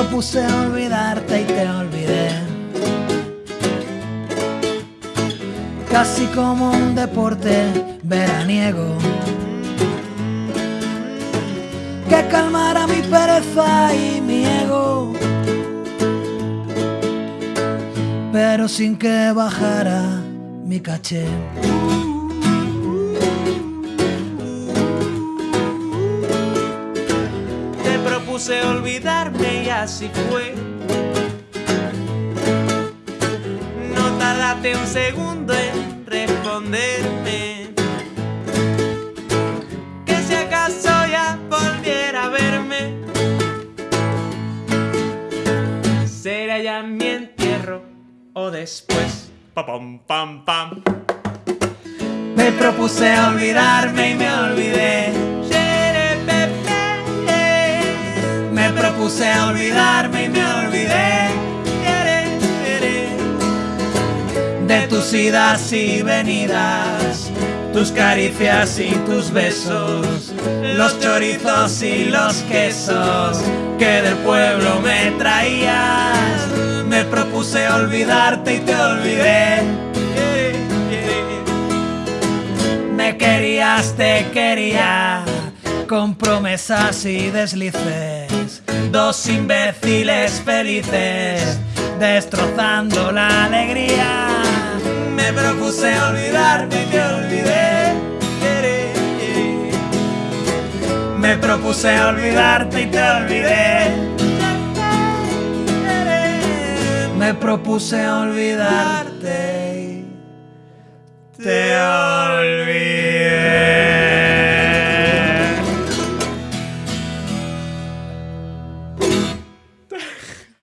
Propuse olvidarte y te olvidé. Casi como un deporte veraniego. Que calmara mi pereza y mi ego. Pero sin que bajara mi caché. Propuse olvidarme y así fue. No tardaste un segundo en responderme. Que si acaso ya volviera a verme, será ya mi entierro o después. Pa, pam, pam, pam. Me propuse olvidarme y me olvidé. Propuse olvidarme y me olvidé de tus idas y venidas, tus caricias y tus besos, los chorizos y los quesos que del pueblo me traías. Me propuse olvidarte y te olvidé. Me querías, te quería, con promesas y deslices, dos imbéciles felices, destrozando la alegría. Me propuse olvidarme y te olvidé. Me propuse olvidarte y te olvidé. Me propuse olvidarte y te olvidé.